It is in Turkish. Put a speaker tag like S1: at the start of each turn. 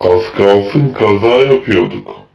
S1: Az kalsın kaza yapıyorduk.